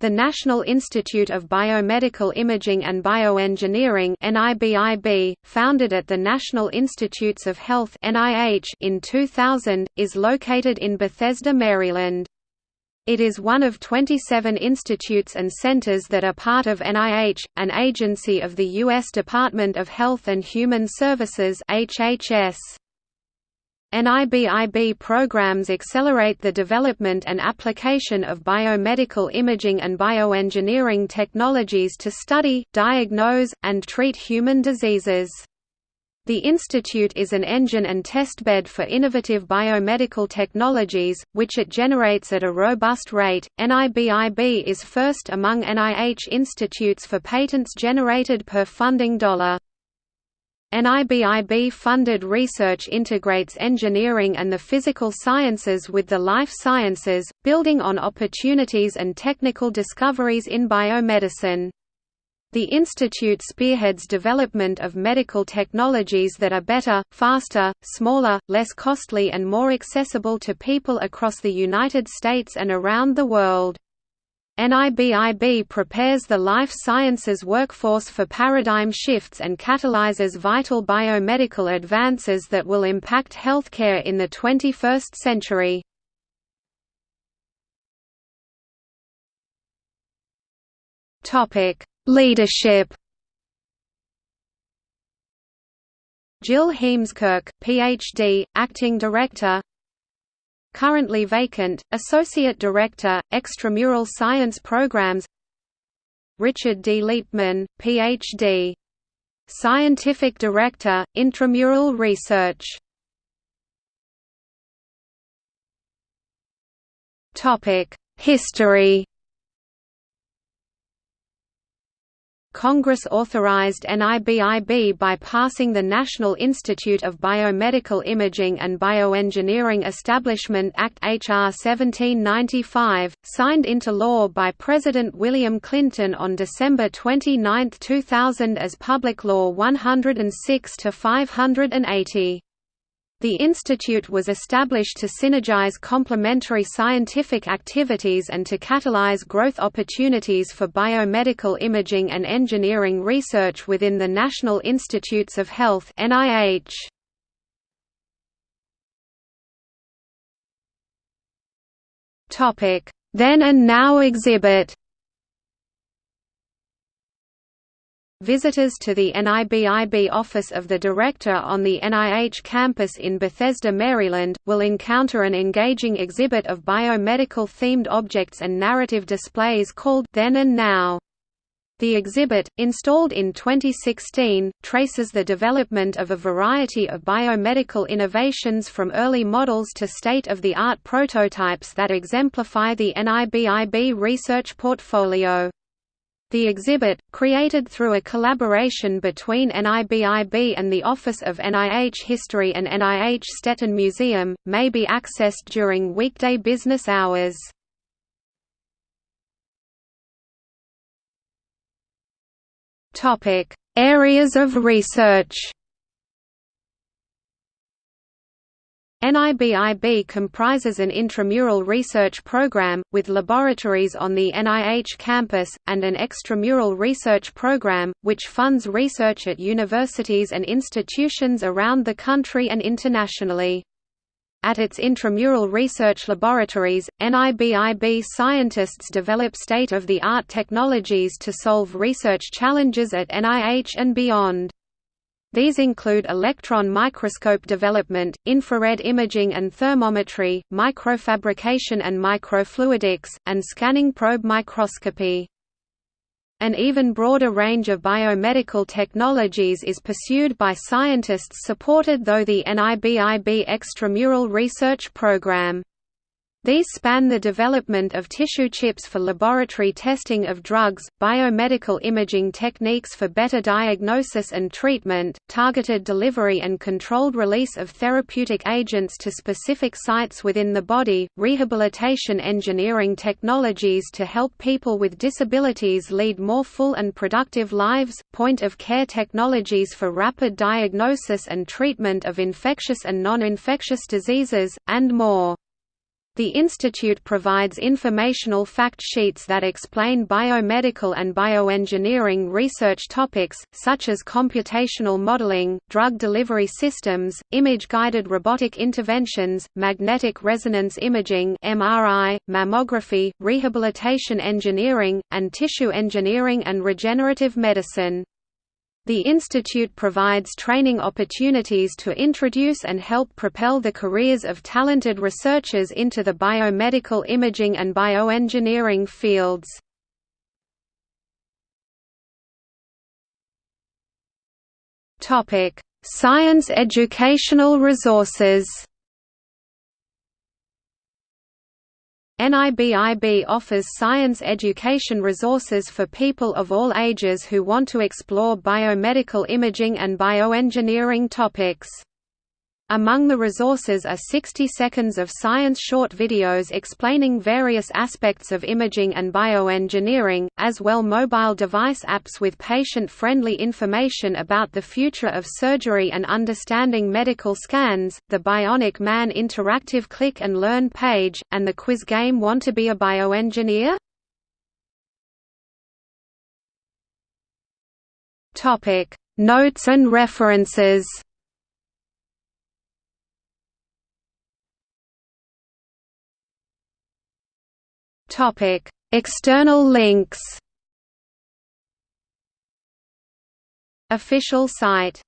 The National Institute of Biomedical Imaging and Bioengineering NIBIB, founded at the National Institutes of Health NIH in 2000, is located in Bethesda, Maryland. It is one of 27 institutes and centers that are part of NIH, an agency of the U.S. Department of Health and Human Services HHS. NIBIB programs accelerate the development and application of biomedical imaging and bioengineering technologies to study, diagnose, and treat human diseases. The institute is an engine and testbed for innovative biomedical technologies, which it generates at a robust rate. NIBIB is first among NIH institutes for patents generated per funding dollar. NIBIB-funded research integrates engineering and the physical sciences with the life sciences, building on opportunities and technical discoveries in biomedicine. The institute spearheads development of medical technologies that are better, faster, smaller, less costly and more accessible to people across the United States and around the world. NIBIB prepares the life sciences workforce for paradigm shifts and catalyzes vital biomedical advances that will impact healthcare in the 21st century. Leadership Jill Heemskerk, Ph.D., Acting Director Currently vacant, Associate Director, Extramural Science Programs Richard D. Leapman, Ph.D. Scientific Director, Intramural Research History Congress authorized NIBIB by passing the National Institute of Biomedical Imaging and Bioengineering Establishment Act H.R. 1795, signed into law by President William Clinton on December 29, 2000 as Public Law 106-580. The institute was established to synergize complementary scientific activities and to catalyze growth opportunities for biomedical imaging and engineering research within the National Institutes of Health NIH. Topic: Then and Now exhibit Visitors to the NIBIB Office of the Director on the NIH campus in Bethesda, Maryland, will encounter an engaging exhibit of biomedical-themed objects and narrative displays called Then and Now. The exhibit, installed in 2016, traces the development of a variety of biomedical innovations from early models to state-of-the-art prototypes that exemplify the NIBIB research portfolio. The exhibit, created through a collaboration between NIBIB and the Office of NIH History and NIH Stetten Museum, may be accessed during weekday business hours. Areas of research NIBIB comprises an intramural research program, with laboratories on the NIH campus, and an extramural research program, which funds research at universities and institutions around the country and internationally. At its intramural research laboratories, NIBIB scientists develop state-of-the-art technologies to solve research challenges at NIH and beyond. These include electron microscope development, infrared imaging and thermometry, microfabrication and microfluidics, and scanning probe microscopy. An even broader range of biomedical technologies is pursued by scientists supported though the NIBIB extramural research program. These span the development of tissue chips for laboratory testing of drugs, biomedical imaging techniques for better diagnosis and treatment, targeted delivery and controlled release of therapeutic agents to specific sites within the body, rehabilitation engineering technologies to help people with disabilities lead more full and productive lives, point-of-care technologies for rapid diagnosis and treatment of infectious and non-infectious diseases, and more. The institute provides informational fact sheets that explain biomedical and bioengineering research topics, such as computational modeling, drug delivery systems, image-guided robotic interventions, magnetic resonance imaging MRI, mammography, rehabilitation engineering, and tissue engineering and regenerative medicine. The institute provides training opportunities to introduce and help propel the careers of talented researchers into the biomedical imaging and bioengineering fields. Science educational resources NIBIB offers science education resources for people of all ages who want to explore biomedical imaging and bioengineering topics. Among the resources are 60 seconds of science short videos explaining various aspects of imaging and bioengineering, as well mobile device apps with patient-friendly information about the future of surgery and understanding medical scans, the Bionic Man interactive click and learn page, and the quiz game Want to be a bioengineer? Notes and references External links. Official site